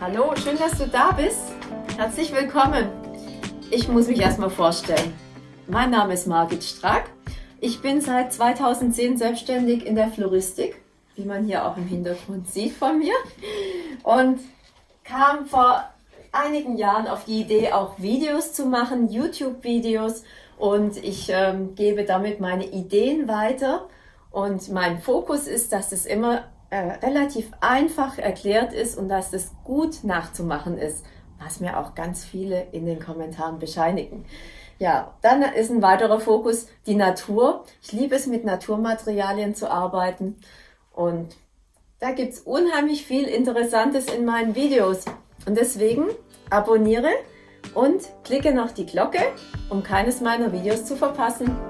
Hallo, schön, dass du da bist. Herzlich willkommen. Ich muss mich erstmal vorstellen. Mein Name ist Margit Strack. Ich bin seit 2010 selbstständig in der Floristik, wie man hier auch im Hintergrund sieht von mir. Und kam vor einigen Jahren auf die Idee, auch Videos zu machen, YouTube-Videos. Und ich ähm, gebe damit meine Ideen weiter. Und mein Fokus ist, dass es immer äh, relativ einfach erklärt ist und dass es gut nachzumachen ist, was mir auch ganz viele in den Kommentaren bescheinigen. Ja, dann ist ein weiterer Fokus die Natur. Ich liebe es, mit Naturmaterialien zu arbeiten und da gibt's unheimlich viel Interessantes in meinen Videos. Und deswegen abonniere und klicke noch die Glocke, um keines meiner Videos zu verpassen.